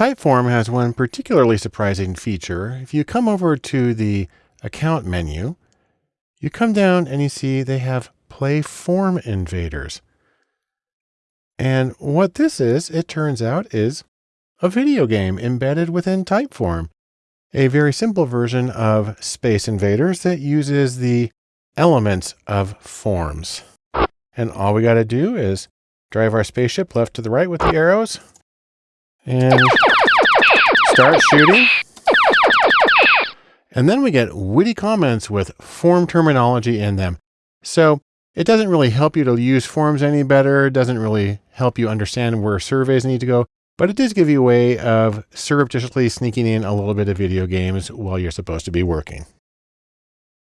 Typeform has one particularly surprising feature. If you come over to the account menu, you come down and you see they have play form invaders. And what this is, it turns out is a video game embedded within Typeform, a very simple version of Space Invaders that uses the elements of forms. And all we got to do is drive our spaceship left to the right with the arrows and start shooting. And then we get witty comments with form terminology in them. So it doesn't really help you to use forms any better. It doesn't really help you understand where surveys need to go, but it does give you a way of surreptitiously sneaking in a little bit of video games while you're supposed to be working.